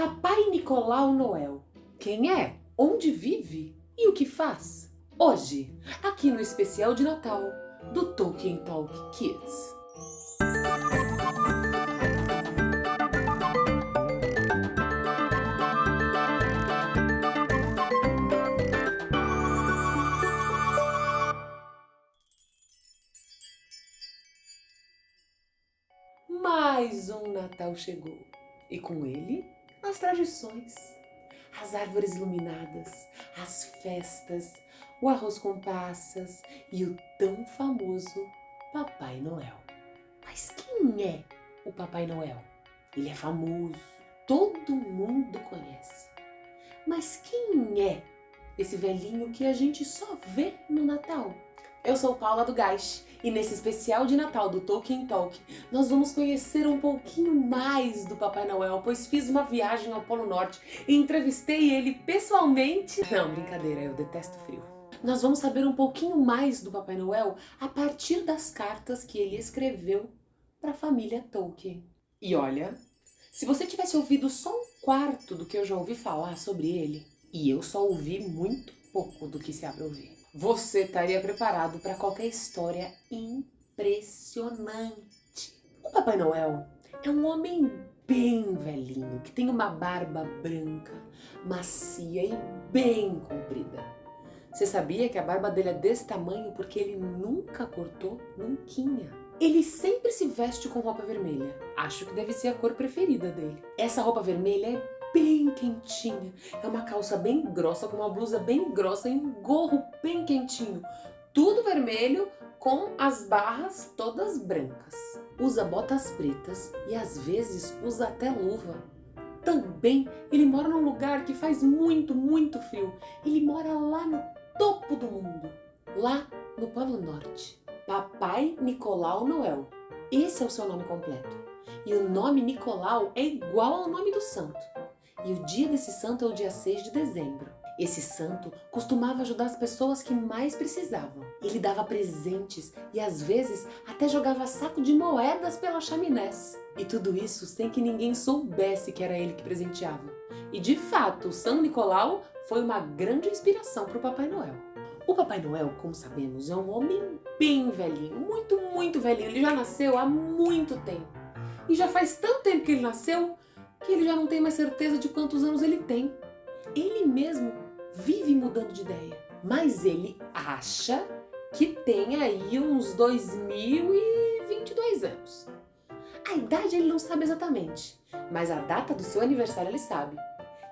Papai Nicolau Noel. Quem é? Onde vive? E o que faz? Hoje, aqui no especial de Natal do Tolkien Talk Kids. Mais um Natal chegou e com ele as tradições, as árvores iluminadas, as festas, o arroz com passas e o tão famoso Papai Noel. Mas quem é o Papai Noel? Ele é famoso, todo mundo conhece. Mas quem é esse velhinho que a gente só vê no Natal? Eu sou Paula do Gás e nesse especial de Natal do Tolkien Talk nós vamos conhecer um pouquinho mais do Papai Noel, pois fiz uma viagem ao Polo Norte e entrevistei ele pessoalmente. Não, brincadeira, eu detesto frio. Nós vamos saber um pouquinho mais do Papai Noel a partir das cartas que ele escreveu para a família Tolkien. E olha, se você tivesse ouvido só um quarto do que eu já ouvi falar sobre ele, e eu só ouvi muito pouco do que se abre ouvir você estaria preparado para qualquer história impressionante. O Papai Noel é um homem bem velhinho, que tem uma barba branca, macia e bem comprida. Você sabia que a barba dele é desse tamanho porque ele nunca cortou nunquinha? Ele sempre se veste com roupa vermelha. Acho que deve ser a cor preferida dele. Essa roupa vermelha é bem quentinha. É uma calça bem grossa, com uma blusa bem grossa e um gorro bem quentinho. Tudo vermelho com as barras todas brancas. Usa botas pretas e às vezes usa até luva. Também ele mora num lugar que faz muito, muito frio. Ele mora lá no topo do mundo, lá no Polo Norte. Papai Nicolau Noel. Esse é o seu nome completo. E o nome Nicolau é igual ao nome do santo. E o dia desse santo é o dia 6 de dezembro. Esse santo costumava ajudar as pessoas que mais precisavam. Ele dava presentes e às vezes até jogava saco de moedas pela chaminés. E tudo isso sem que ninguém soubesse que era ele que presenteava. E de fato, o São Nicolau foi uma grande inspiração para o Papai Noel. O Papai Noel, como sabemos, é um homem bem velhinho, muito, muito velhinho. Ele já nasceu há muito tempo. E já faz tanto tempo que ele nasceu que ele já não tem mais certeza de quantos anos ele tem. Ele mesmo vive mudando de ideia, mas ele acha que tem aí uns 2022 anos. A idade ele não sabe exatamente, mas a data do seu aniversário ele sabe.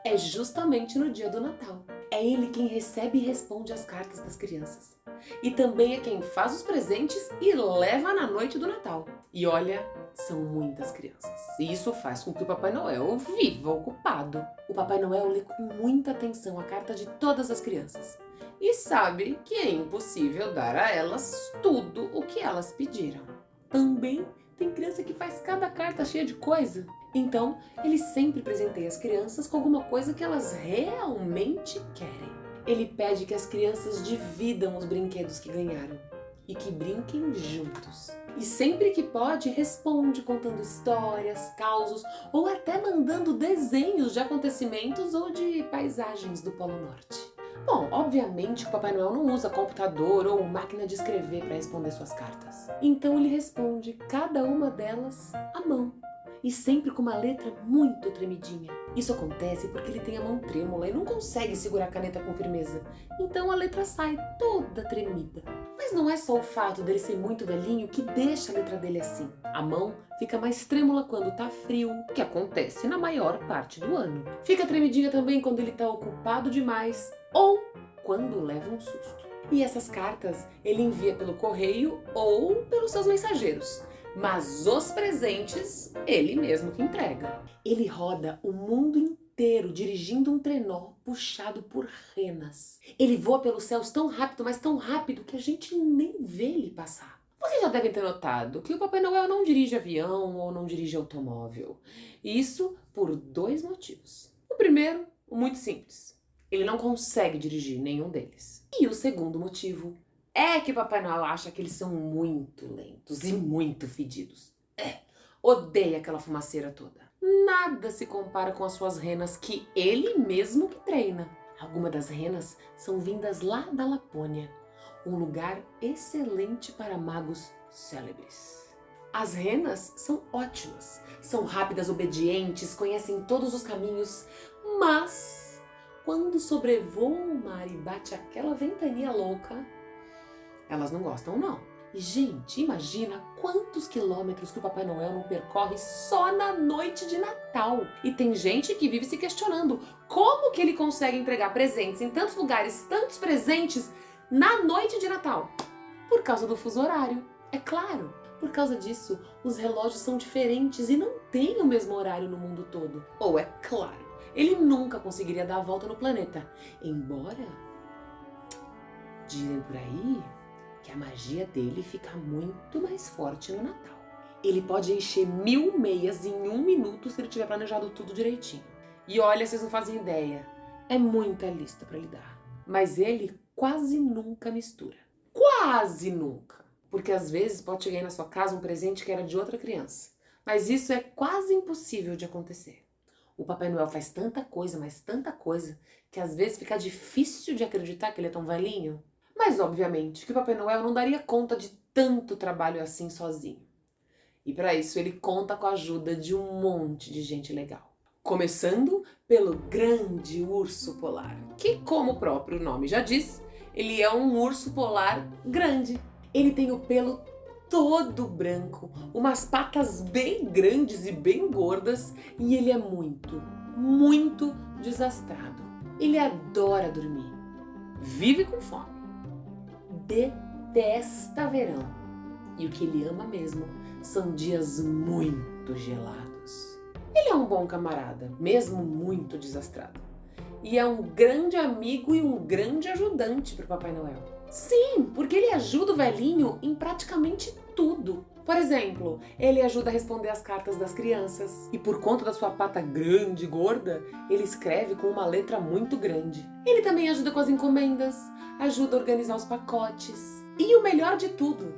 É justamente no dia do Natal. É ele quem recebe e responde as cartas das crianças. E também é quem faz os presentes e leva na noite do Natal. E olha, são muitas crianças. E isso faz com que o Papai Noel viva ocupado. O Papai Noel lê com muita atenção a carta de todas as crianças. E sabe que é impossível dar a elas tudo o que elas pediram. Também tem criança que faz cada carta cheia de coisa. Então, ele sempre presenteia as crianças com alguma coisa que elas realmente querem. Ele pede que as crianças dividam os brinquedos que ganharam e que brinquem juntos. E sempre que pode, responde contando histórias, causos ou até mandando desenhos de acontecimentos ou de paisagens do Polo Norte. Bom, obviamente o Papai Noel não usa computador ou máquina de escrever para responder suas cartas. Então ele responde cada uma delas à mão e sempre com uma letra muito tremidinha. Isso acontece porque ele tem a mão trêmula e não consegue segurar a caneta com firmeza, então a letra sai toda tremida. Mas não é só o fato dele ser muito velhinho que deixa a letra dele assim. A mão fica mais trêmula quando tá frio, que acontece na maior parte do ano. Fica tremidinha também quando ele tá ocupado demais ou quando leva um susto. E essas cartas ele envia pelo correio ou pelos seus mensageiros mas os presentes ele mesmo que entrega. Ele roda o mundo inteiro dirigindo um trenó puxado por renas. Ele voa pelos céus tão rápido, mas tão rápido que a gente nem vê ele passar. Vocês já devem ter notado que o Papai Noel não dirige avião ou não dirige automóvel. Isso por dois motivos. O primeiro, muito simples. Ele não consegue dirigir nenhum deles. E o segundo motivo é que Papai Noel acha que eles são muito lentos e muito fedidos. É, odeia aquela fumaceira toda. nada se compara com as suas renas que ele mesmo que treina. Algumas das renas são vindas lá da Lapônia, um lugar excelente para magos célebres. As renas são ótimas, são rápidas, obedientes, conhecem todos os caminhos, mas quando sobrevoam o mar e bate aquela ventania louca, elas não gostam não. E, gente, imagina quantos quilômetros que o Papai Noel não percorre só na noite de Natal. E tem gente que vive se questionando como que ele consegue entregar presentes em tantos lugares, tantos presentes, na noite de Natal. Por causa do fuso horário, é claro. Por causa disso, os relógios são diferentes e não têm o mesmo horário no mundo todo. Ou é claro, ele nunca conseguiria dar a volta no planeta. Embora, dizem por aí, que a magia dele fica muito mais forte no Natal. Ele pode encher mil meias em um minuto se ele tiver planejado tudo direitinho. E olha, vocês não fazem ideia, é muita lista para lidar. Mas ele quase nunca mistura. Quase nunca! Porque às vezes pode chegar aí na sua casa um presente que era de outra criança. Mas isso é quase impossível de acontecer. O Papai Noel faz tanta coisa, mas tanta coisa, que às vezes fica difícil de acreditar que ele é tão velhinho. Mas, obviamente, que o Papai Noel não daria conta de tanto trabalho assim sozinho. E para isso ele conta com a ajuda de um monte de gente legal. Começando pelo grande urso polar, que como o próprio nome já diz, ele é um urso polar grande. Ele tem o pelo todo branco, umas patas bem grandes e bem gordas e ele é muito, muito desastrado. Ele adora dormir, vive com fome detesta verão. E o que ele ama mesmo são dias muito gelados. Ele é um bom camarada, mesmo muito desastrado. E é um grande amigo e um grande ajudante para o Papai Noel. Sim, porque ele ajuda o velhinho em praticamente tudo. Por exemplo, ele ajuda a responder as cartas das crianças. E por conta da sua pata grande e gorda, ele escreve com uma letra muito grande. Ele também ajuda com as encomendas, ajuda a organizar os pacotes. E o melhor de tudo,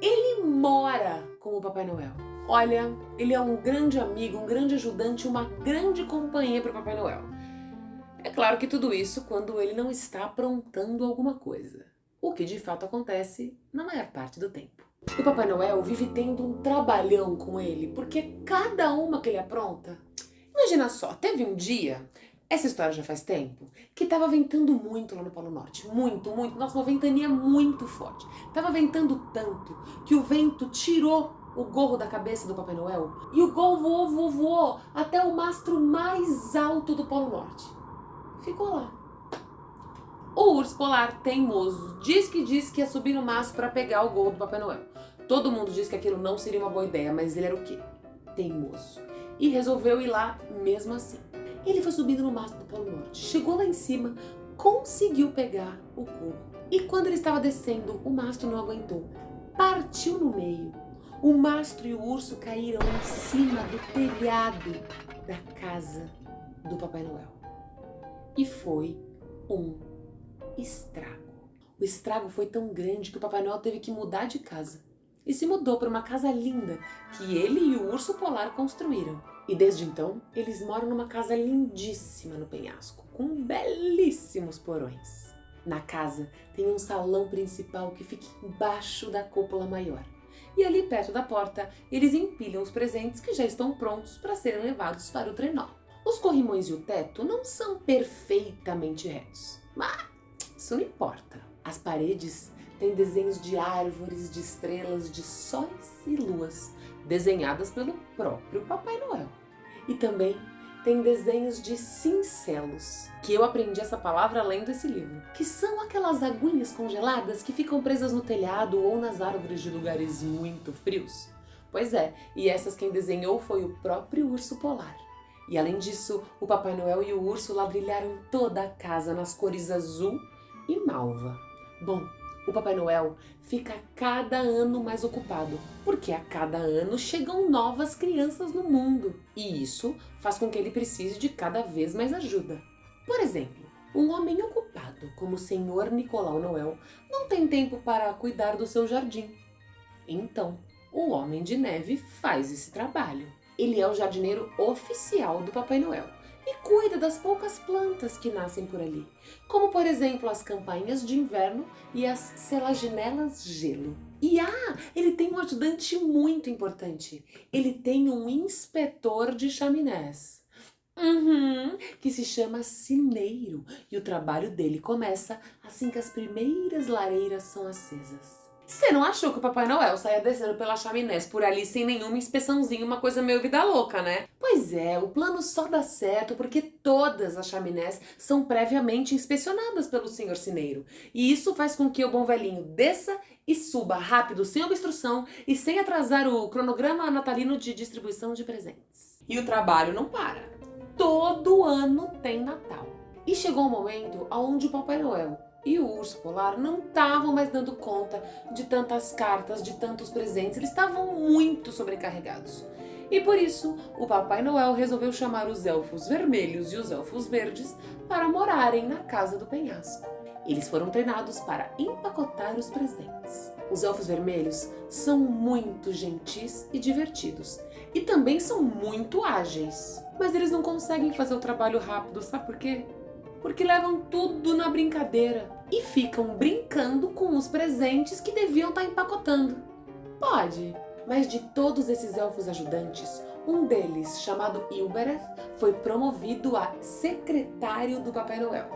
ele mora com o Papai Noel. Olha, ele é um grande amigo, um grande ajudante, uma grande companhia para o Papai Noel. É claro que tudo isso quando ele não está aprontando alguma coisa, o que de fato acontece na maior parte do tempo. O Papai Noel vive tendo um trabalhão com ele, porque cada uma que ele apronta... Imagina só, teve um dia, essa história já faz tempo, que tava ventando muito lá no Polo Norte. Muito, muito. Nossa, uma ventania muito forte. Tava ventando tanto que o vento tirou o gorro da cabeça do Papai Noel e o gorro voou, voou, voou até o mastro mais alto do Polo Norte. Ficou lá. O urso polar teimoso diz que diz que ia subir no mastro para pegar o gorro do Papai Noel. Todo mundo diz que aquilo não seria uma boa ideia, mas ele era o quê? Teimoso. E resolveu ir lá mesmo assim. Ele foi subindo no mastro do Polo Norte, chegou lá em cima, conseguiu pegar o gorro. E quando ele estava descendo, o mastro não aguentou. Partiu no meio. O mastro e o urso caíram em cima do telhado da casa do Papai Noel. E foi um estrago. O estrago foi tão grande que o Papai Noel teve que mudar de casa e se mudou para uma casa linda que ele e o urso polar construíram. E desde então, eles moram numa casa lindíssima no penhasco, com belíssimos porões. Na casa tem um salão principal que fica embaixo da cúpula maior. E ali perto da porta, eles empilham os presentes que já estão prontos para serem levados para o trenó. Os corrimões e o teto não são perfeitamente retos, mas isso não importa. As paredes têm desenhos de árvores, de estrelas, de sóis e luas, desenhadas pelo próprio Papai Noel. E também tem desenhos de cincelos, que eu aprendi essa palavra lendo esse livro, que são aquelas aguinhas congeladas que ficam presas no telhado ou nas árvores de lugares muito frios. Pois é, e essas quem desenhou foi o próprio urso polar. E além disso, o Papai Noel e o urso ladrilharam toda a casa nas cores azul e malva. Bom, o Papai Noel fica cada ano mais ocupado, porque a cada ano chegam novas crianças no mundo. E isso faz com que ele precise de cada vez mais ajuda. Por exemplo, um homem ocupado como o Senhor Nicolau Noel não tem tempo para cuidar do seu jardim. Então, o Homem de Neve faz esse trabalho. Ele é o jardineiro oficial do Papai Noel e cuida das poucas plantas que nascem por ali, como por exemplo as campainhas de inverno e as selaginelas gelo. E ah, ele tem um ajudante muito importante. Ele tem um inspetor de chaminés. Uhum, que se chama Cineiro e o trabalho dele começa assim que as primeiras lareiras são acesas. Você não achou que o Papai Noel saia descendo pela chaminés por ali sem nenhuma inspeçãozinha, uma coisa meio vida louca, né? Pois é, o plano só dá certo porque todas as chaminés são previamente inspecionadas pelo senhor Cineiro. E isso faz com que o bom velhinho desça e suba rápido, sem obstrução e sem atrasar o cronograma natalino de distribuição de presentes. E o trabalho não para. Todo ano tem Natal. E chegou o um momento onde o Papai Noel e o urso polar não estavam mais dando conta de tantas cartas, de tantos presentes, eles estavam muito sobrecarregados. E por isso, o Papai Noel resolveu chamar os elfos vermelhos e os elfos verdes para morarem na casa do penhasco. Eles foram treinados para empacotar os presentes. Os elfos vermelhos são muito gentis e divertidos, e também são muito ágeis. Mas eles não conseguem fazer o trabalho rápido, sabe por quê? porque levam tudo na brincadeira e ficam brincando com os presentes que deviam estar tá empacotando. Pode, mas de todos esses elfos ajudantes, um deles, chamado Ilbereth, foi promovido a secretário do Papai Noel.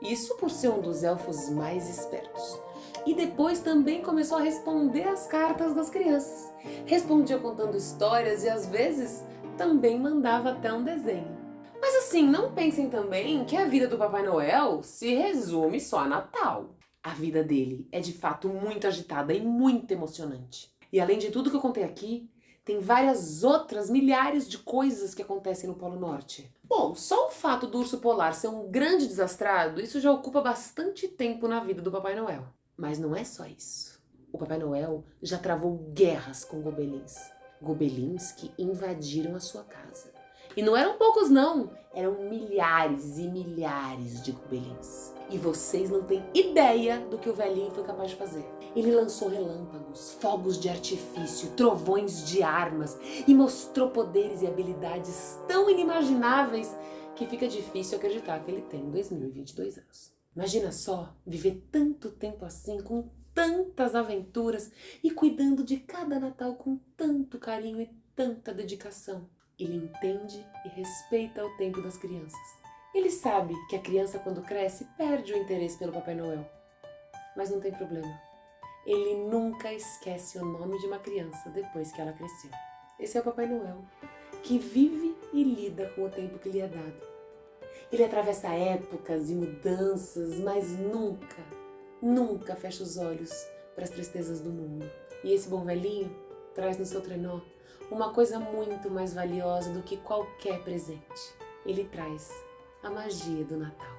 Isso por ser um dos elfos mais espertos. E depois também começou a responder as cartas das crianças. Respondia contando histórias e às vezes também mandava até um desenho. Mas assim, não pensem também que a vida do Papai Noel se resume só a Natal. A vida dele é de fato muito agitada e muito emocionante. E além de tudo que eu contei aqui, tem várias outras milhares de coisas que acontecem no Polo Norte. Bom, só o fato do urso polar ser um grande desastrado, isso já ocupa bastante tempo na vida do Papai Noel. Mas não é só isso. O Papai Noel já travou guerras com gobelins. Gobelins que invadiram a sua casa. E não eram poucos não, eram milhares e milhares de gobelins. E vocês não têm ideia do que o velhinho foi capaz de fazer. Ele lançou relâmpagos, fogos de artifício, trovões de armas e mostrou poderes e habilidades tão inimagináveis que fica difícil acreditar que ele tem 2022 anos. Imagina só viver tanto tempo assim, com tantas aventuras e cuidando de cada Natal com tanto carinho e tanta dedicação. Ele entende e respeita o tempo das crianças. Ele sabe que a criança, quando cresce, perde o interesse pelo Papai Noel. Mas não tem problema. Ele nunca esquece o nome de uma criança depois que ela cresceu. Esse é o Papai Noel, que vive e lida com o tempo que lhe é dado. Ele atravessa épocas e mudanças, mas nunca, nunca fecha os olhos para as tristezas do mundo. E esse bom velhinho traz no seu trenó uma coisa muito mais valiosa do que qualquer presente. Ele traz a magia do Natal.